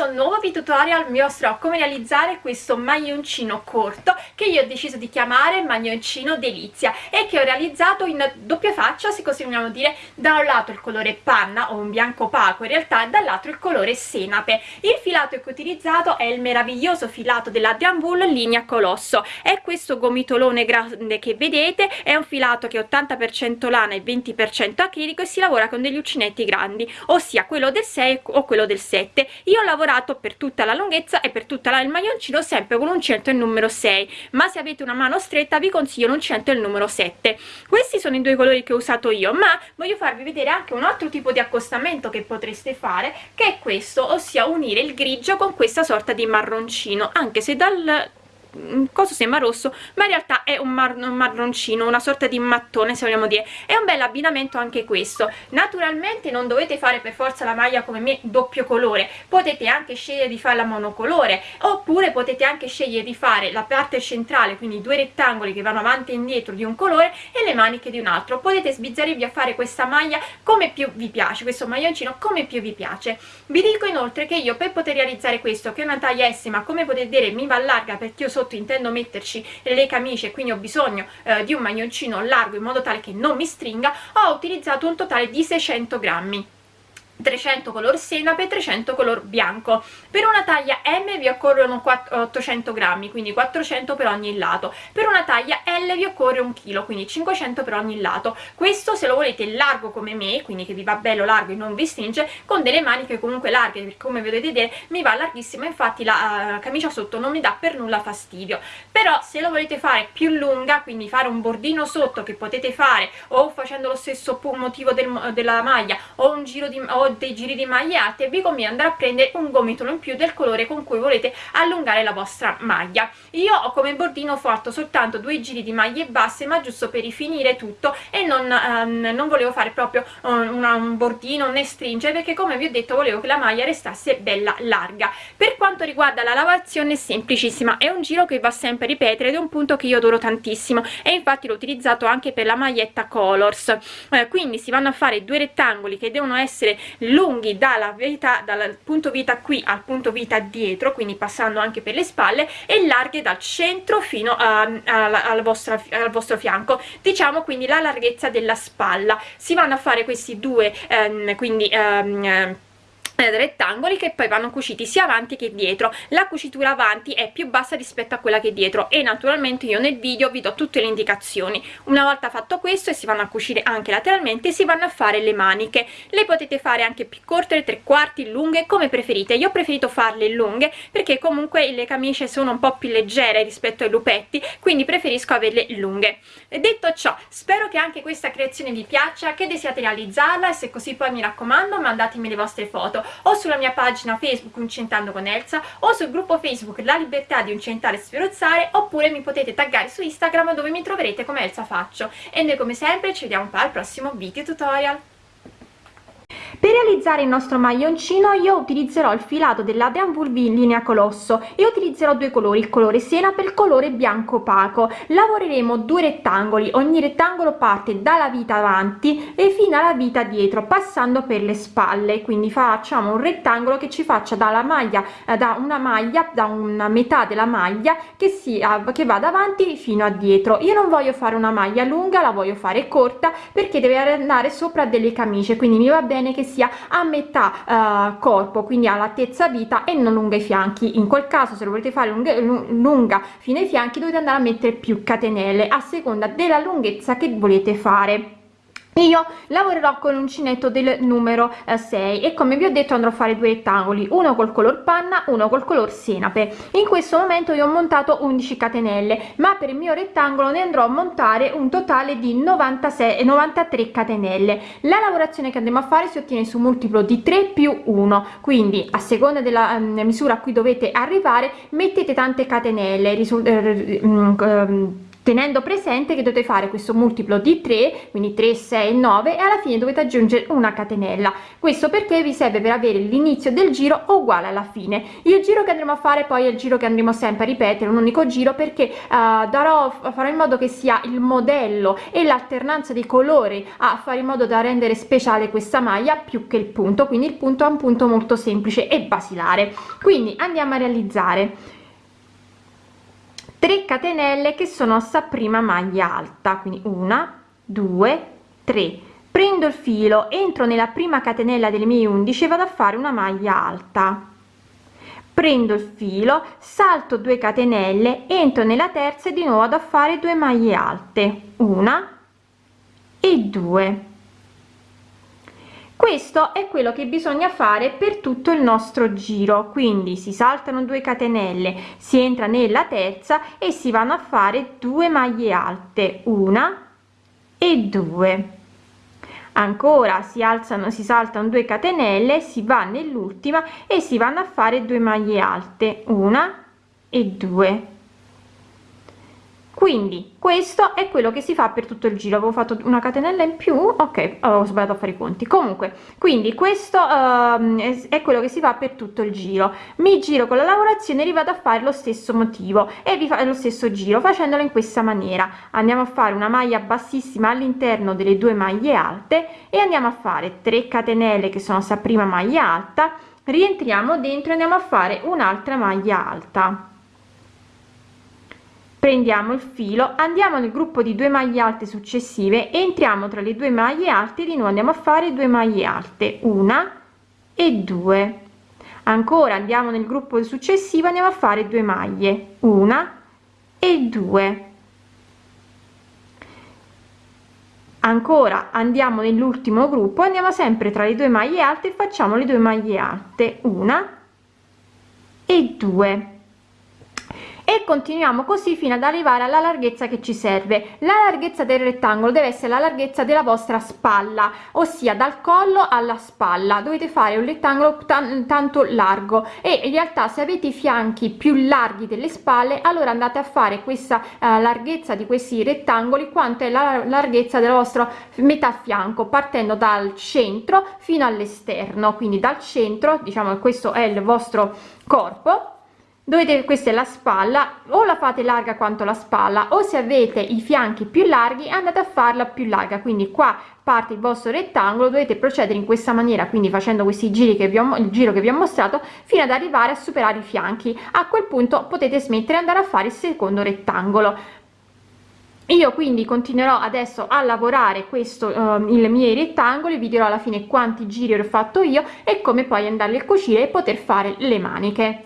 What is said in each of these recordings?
questo nuovo video tutorial vi mostrerò come realizzare questo maglioncino corto che io ho deciso di chiamare maglioncino delizia e che ho realizzato in doppia faccia se così vogliamo dire. Da un lato il colore panna o un bianco opaco in realtà e dall'altro il colore senape. Il filato che ho utilizzato è il meraviglioso filato della Wool linea colosso. È questo gomitolone grande che vedete è un filato che è 80% lana e 20% acrilico e si lavora con degli uncinetti grandi ossia quello del 6 o quello del 7 io ho lavorato per tutta la lunghezza e per tutta la, il maglioncino sempre con l'uncinetto il numero 6 ma se avete una mano stretta vi consiglio l'uncinetto il numero 7 questi sono i due colori che ho usato io ma voglio farvi vedere anche un altro tipo di accostamento che potreste fare che è questo ossia unire il grigio con questa sorta di marroncino anche se dal cosa sembra rosso ma in realtà è un, mar un marroncino una sorta di mattone se vogliamo dire. È un bel abbinamento anche questo. Naturalmente non dovete fare per forza la maglia come me doppio colore. Potete anche scegliere di farla monocolore oppure potete anche scegliere di fare la parte centrale quindi due rettangoli che vanno avanti e indietro di un colore e le maniche di un altro. Potete sbizzarrirvi a fare questa maglia come più vi piace questo maglioncino come più vi piace. Vi dico inoltre che io per poter realizzare questo che è una taglia S ma come potete vedere mi va larga perché io sono sotto intendo metterci le camicie quindi ho bisogno eh, di un maglioncino largo in modo tale che non mi stringa ho utilizzato un totale di 600 grammi 300 color senape 300 color bianco. Per una taglia M vi occorrono 800 grammi quindi 400 per ogni lato. Per una taglia L vi occorre un chilo quindi 500 per ogni lato. Questo se lo volete largo come me quindi che vi va bello largo e non vi stringe con delle maniche comunque larghe perché come vedete vedere mi va larghissima infatti la uh, camicia sotto non mi dà per nulla fastidio. Però se lo volete fare più lunga quindi fare un bordino sotto che potete fare o facendo lo stesso motivo del, della maglia o un giro di o dei giri di maglia alte vi conviene andare a prendere un gomitolo in più del colore con cui volete allungare la vostra maglia. Io ho come bordino fatto soltanto due giri di maglie basse ma giusto per rifinire tutto e non, um, non volevo fare proprio un, un bordino né stringere perché come vi ho detto volevo che la maglia restasse bella larga. Per quanto riguarda la lavorazione è semplicissima è un giro che va sempre a ripetere ed è un punto che io adoro tantissimo. E infatti l'ho utilizzato anche per la maglietta colors. Eh, quindi si vanno a fare due rettangoli che devono essere lunghi dalla vita dal punto vita qui al punto vita dietro quindi passando anche per le spalle e larghe dal centro fino a, a, al, vostro, al vostro fianco. Diciamo quindi la larghezza della spalla. Si vanno a fare questi due ehm, quindi ehm, rettangoli che poi vanno cuciti sia avanti che dietro. La cucitura avanti è più bassa rispetto a quella che dietro e naturalmente io nel video vi do tutte le indicazioni. Una volta fatto questo e si vanno a cucire anche lateralmente si vanno a fare le maniche. Le potete fare anche più corte le tre quarti lunghe come preferite. Io ho preferito farle lunghe perché comunque le camicie sono un po più leggere rispetto ai lupetti quindi preferisco averle lunghe. Detto ciò spero che anche questa creazione vi piaccia che desiate realizzarla e se così poi mi raccomando mandatemi le vostre foto o sulla mia pagina Facebook Uncentando con Elsa o sul gruppo Facebook La Libertà di Uncentare e Sferozzare oppure mi potete taggare su Instagram dove mi troverete come Elsa Faccio. E noi come sempre ci vediamo poi al prossimo video tutorial per realizzare il nostro maglioncino io utilizzerò il filato dell'Adrian Wool in linea colosso e utilizzerò due colori il colore senape e il colore bianco opaco. Lavoreremo due rettangoli ogni rettangolo parte dalla vita avanti e fino alla vita dietro passando per le spalle. Quindi facciamo un rettangolo che ci faccia dalla maglia eh, da una maglia da una metà della maglia che sia che vada avanti fino a dietro. Io non voglio fare una maglia lunga la voglio fare corta perché deve andare sopra delle camicie quindi mi va bene che sia a metà eh, corpo quindi all'altezza vita e non lunga i fianchi. In quel caso se lo volete fare lunga, lunga fino ai fianchi dovete andare a mettere più catenelle a seconda della lunghezza che volete fare io lavorerò con l'uncinetto del numero 6 eh, e come vi ho detto andrò a fare due rettangoli uno col color panna uno col color senape. In questo momento io ho montato 11 catenelle ma per il mio rettangolo ne andrò a montare un totale di 96 93 catenelle. La lavorazione che andremo a fare si ottiene su multiplo di 3 più 1 quindi a seconda della um, misura a cui dovete arrivare mettete tante catenelle risulta uh, um, tenendo presente che dovete fare questo multiplo di 3 quindi 3 6 9 e alla fine dovete aggiungere una catenella. Questo perché vi serve per avere l'inizio del giro uguale alla fine. Il giro che andremo a fare poi è il giro che andremo sempre a ripetere un unico giro perché uh, darò farò in modo che sia il modello e l'alternanza dei colori a fare in modo da rendere speciale questa maglia più che il punto. Quindi il punto è un punto molto semplice e basilare. Quindi andiamo a realizzare 3 catenelle che sono sta prima maglia alta quindi una due tre. Prendo il filo entro nella prima catenella delle mie 11 vado a fare una maglia alta. Prendo il filo salto 2 catenelle entro nella terza e di nuovo ad a fare 2 maglie alte. Una e due questo è quello che bisogna fare per tutto il nostro giro. Quindi si saltano 2 catenelle si entra nella terza e si vanno a fare 2 maglie alte una e due. Ancora si alzano si saltano 2 catenelle si va nell'ultima e si vanno a fare 2 maglie alte una e due quindi questo è quello che si fa per tutto il giro. Avevo fatto una catenella in più ok ho sbagliato a fare i conti. Comunque quindi questo uh, è quello che si fa per tutto il giro. Mi giro con la lavorazione rivado a fare lo stesso motivo e vi fa lo stesso giro facendolo in questa maniera. Andiamo a fare una maglia bassissima all'interno delle due maglie alte e andiamo a fare 3 catenelle che sono sta prima maglia alta. Rientriamo dentro e andiamo a fare un'altra maglia alta prendiamo il filo andiamo nel gruppo di due maglie alte successive entriamo tra le due maglie alte di nuovo andiamo a fare due maglie alte una e due. Ancora andiamo nel gruppo successivo andiamo a fare due maglie una e due. Ancora andiamo nell'ultimo gruppo andiamo sempre tra le due maglie alte e facciamo le due maglie alte una e due e continuiamo così fino ad arrivare alla larghezza che ci serve. La larghezza del rettangolo deve essere la larghezza della vostra spalla ossia dal collo alla spalla. Dovete fare un rettangolo tanto largo. E in realtà se avete i fianchi più larghi delle spalle allora andate a fare questa uh, larghezza di questi rettangoli quanto è la larghezza del vostro metà fianco partendo dal centro fino all'esterno. Quindi dal centro diciamo che questo è il vostro corpo dovete questa è la spalla o la fate larga quanto la spalla o se avete i fianchi più larghi andate a farla più larga. Quindi qua parte il vostro rettangolo dovete procedere in questa maniera quindi facendo questi giri che vi ho il giro che vi ho mostrato fino ad arrivare a superare i fianchi. A quel punto potete smettere e andare a fare il secondo rettangolo. Io quindi continuerò adesso a lavorare questo um, il miei rettangoli vi dirò alla fine quanti giri ho fatto io e come poi andarli a cucire e poter fare le maniche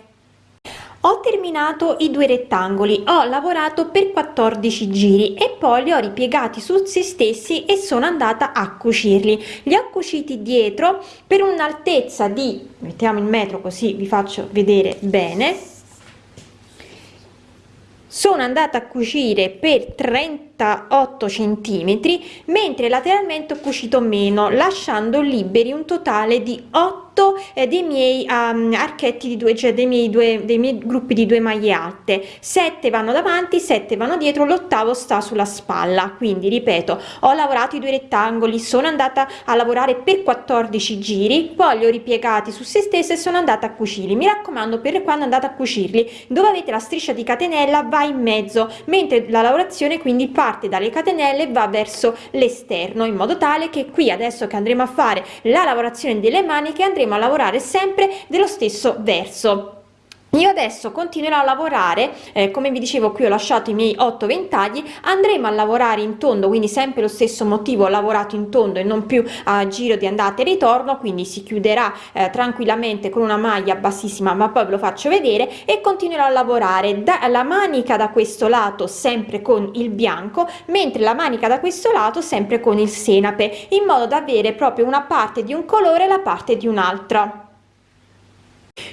ho terminato i due rettangoli ho lavorato per 14 giri e poi li ho ripiegati su se stessi e sono andata a cucirli. Li ho cuciti dietro per un'altezza di mettiamo il metro così vi faccio vedere bene sono andata a cucire per 38 centimetri mentre lateralmente ho cucito meno lasciando liberi un totale di 8 8 eh, dei miei um, archetti di due cioè dei miei due dei miei gruppi di due maglie alte. 7 vanno davanti 7 vanno dietro l'ottavo sta sulla spalla. Quindi ripeto ho lavorato i due rettangoli sono andata a lavorare per 14 giri poi li ho ripiegati su se stessa e sono andata a cucirli. Mi raccomando per quando andate a cucirli dove avete la striscia di catenella va in mezzo mentre la lavorazione quindi parte dalle catenelle va verso l'esterno in modo tale che qui adesso che andremo a fare la lavorazione delle maniche andremo a lavorare sempre dello stesso verso io adesso continuerò a lavorare eh, come vi dicevo qui ho lasciato i miei 8 ventagli andremo a lavorare in tondo quindi sempre lo stesso motivo ho lavorato in tondo e non più a giro di andata e ritorno quindi si chiuderà eh, tranquillamente con una maglia bassissima ma poi ve lo faccio vedere e continuerò a lavorare. Dalla manica da questo lato sempre con il bianco mentre la manica da questo lato sempre con il senape in modo da avere proprio una parte di un colore e la parte di un altro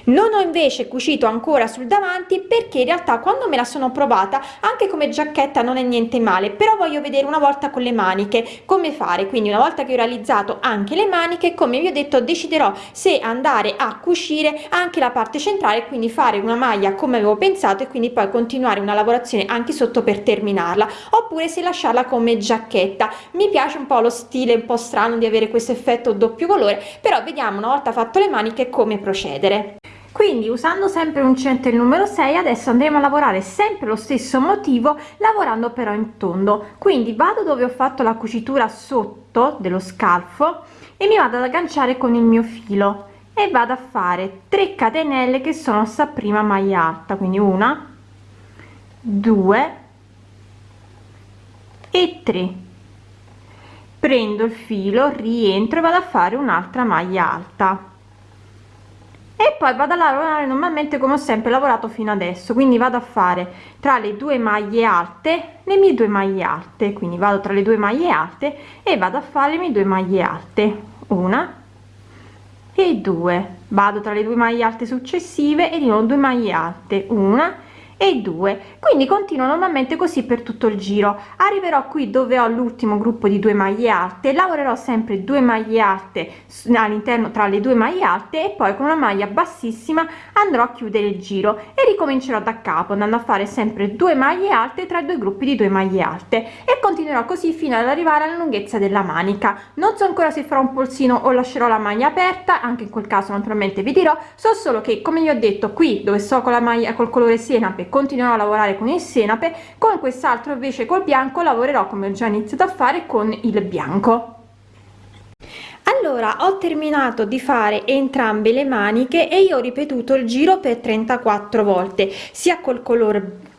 non ho invece cucito ancora sul davanti perché in realtà quando me la sono provata anche come giacchetta non è niente male però voglio vedere una volta con le maniche come fare. Quindi una volta che ho realizzato anche le maniche come vi ho detto deciderò se andare a cucire anche la parte centrale quindi fare una maglia come avevo pensato e quindi poi continuare una lavorazione anche sotto per terminarla oppure se lasciarla come giacchetta. Mi piace un po lo stile un po strano di avere questo effetto doppio colore però vediamo una volta fatto le maniche come procedere quindi usando sempre un centro il numero 6 adesso andremo a lavorare sempre lo stesso motivo lavorando però in tondo. Quindi vado dove ho fatto la cucitura sotto dello scalfo e mi vado ad agganciare con il mio filo e vado a fare 3 catenelle che sono sta prima maglia alta quindi una due e 3 prendo il filo rientro e vado a fare un'altra maglia alta e poi vado a lavorare normalmente come ho sempre lavorato fino adesso quindi vado a fare tra le due maglie alte le mie due maglie alte quindi vado tra le due maglie alte e vado a fare le mie due maglie alte una e due. Vado tra le due maglie alte successive e di nuovo due maglie alte una e 2 quindi continuo normalmente così per tutto il giro. Arriverò qui dove ho l'ultimo gruppo di due maglie alte lavorerò sempre due maglie alte all'interno tra le due maglie alte e poi con una maglia bassissima andrò a chiudere il giro e ricomincerò da capo andando a fare sempre due maglie alte tra due gruppi di due maglie alte. E continuerò così fino ad arrivare alla lunghezza della manica. Non so ancora se farò un polsino o lascerò la maglia aperta anche in quel caso naturalmente vi dirò. So solo che come vi ho detto qui dove so con la maglia col colore senape continuerò a lavorare con il senape con quest'altro invece col bianco lavorerò come ho già iniziato a fare con il bianco allora ho terminato di fare entrambe le maniche e io ho ripetuto il giro per 34 volte sia col colore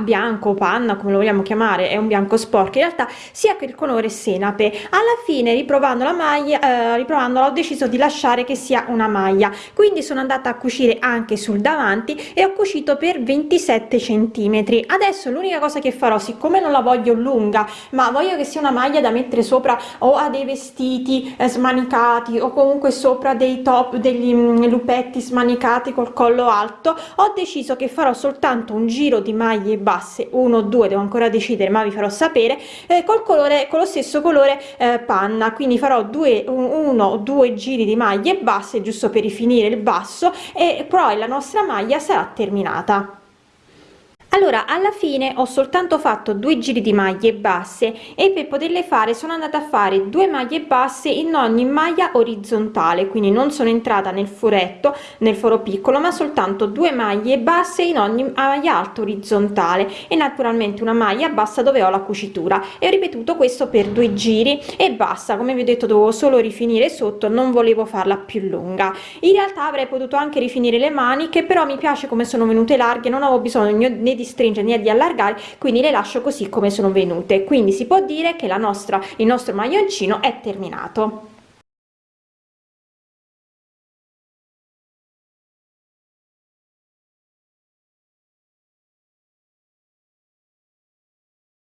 bianco panna come lo vogliamo chiamare è un bianco sporco in realtà sia che il colore senape. Alla fine riprovando la maglia eh, riprovandola ho deciso di lasciare che sia una maglia. Quindi sono andata a cucire anche sul davanti e ho cucito per 27 centimetri. Adesso l'unica cosa che farò siccome non la voglio lunga ma voglio che sia una maglia da mettere sopra o a dei vestiti eh, smanicati o comunque sopra dei top degli mm, lupetti smanicati col collo alto ho deciso che farò soltanto un giro di maglie basse 1 2 devo ancora decidere ma vi farò sapere eh, col colore con lo stesso colore eh, panna. Quindi farò due uno o due giri di maglie basse giusto per rifinire il basso e poi la nostra maglia sarà terminata allora alla fine ho soltanto fatto due giri di maglie basse e per poterle fare sono andata a fare due maglie basse in ogni maglia orizzontale quindi non sono entrata nel furetto nel foro piccolo ma soltanto due maglie basse in ogni maglia alta orizzontale e naturalmente una maglia bassa dove ho la cucitura. E ho ripetuto questo per due giri e basta. Come vi ho detto dovevo solo rifinire sotto non volevo farla più lunga. In realtà avrei potuto anche rifinire le maniche però mi piace come sono venute larghe non avevo bisogno né di di stringere né di allargare quindi le lascio così come sono venute. Quindi si può dire che la nostra il nostro maglioncino è terminato